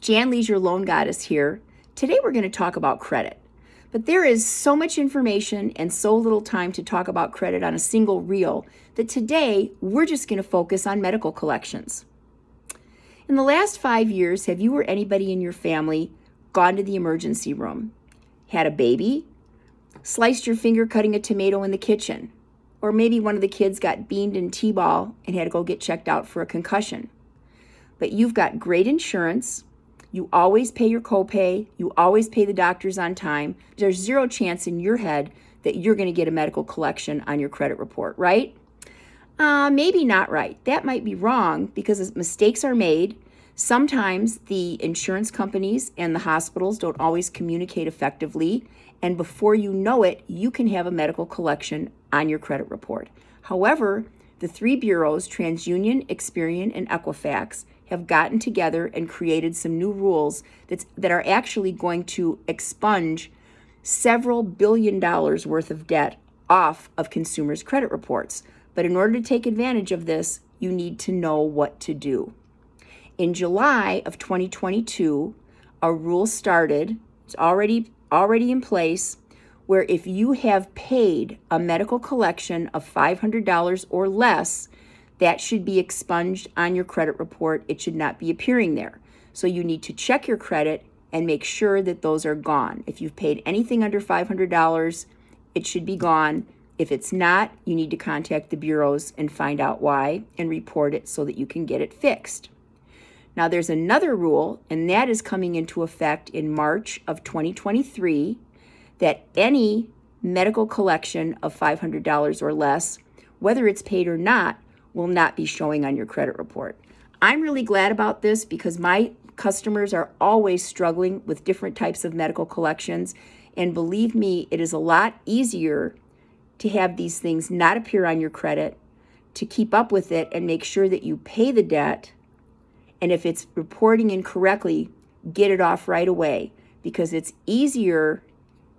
Jan Leisure Loan Goddess here. Today we're going to talk about credit. But there is so much information and so little time to talk about credit on a single reel that today we're just going to focus on medical collections. In the last five years, have you or anybody in your family gone to the emergency room, had a baby, sliced your finger cutting a tomato in the kitchen, or maybe one of the kids got beamed in T-ball and had to go get checked out for a concussion? But you've got great insurance, you always pay your copay. You always pay the doctors on time. There's zero chance in your head that you're going to get a medical collection on your credit report, right? Uh, maybe not right. That might be wrong because mistakes are made. Sometimes the insurance companies and the hospitals don't always communicate effectively. And before you know it, you can have a medical collection on your credit report. However, the three bureaus, TransUnion, Experian, and Equifax, have gotten together and created some new rules that's, that are actually going to expunge several billion dollars worth of debt off of consumers' credit reports. But in order to take advantage of this, you need to know what to do. In July of 2022, a rule started, it's already already in place, where if you have paid a medical collection of $500 or less, that should be expunged on your credit report. It should not be appearing there. So you need to check your credit and make sure that those are gone. If you've paid anything under $500, it should be gone. If it's not, you need to contact the bureaus and find out why and report it so that you can get it fixed. Now there's another rule, and that is coming into effect in March of 2023, that any medical collection of $500 or less, whether it's paid or not, will not be showing on your credit report. I'm really glad about this because my customers are always struggling with different types of medical collections. And believe me, it is a lot easier to have these things not appear on your credit, to keep up with it and make sure that you pay the debt. And if it's reporting incorrectly, get it off right away because it's easier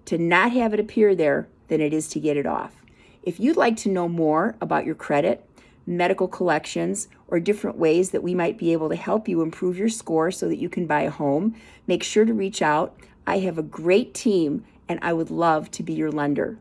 to not have it appear there than it is to get it off. If you'd like to know more about your credit, medical collections, or different ways that we might be able to help you improve your score so that you can buy a home, make sure to reach out. I have a great team and I would love to be your lender.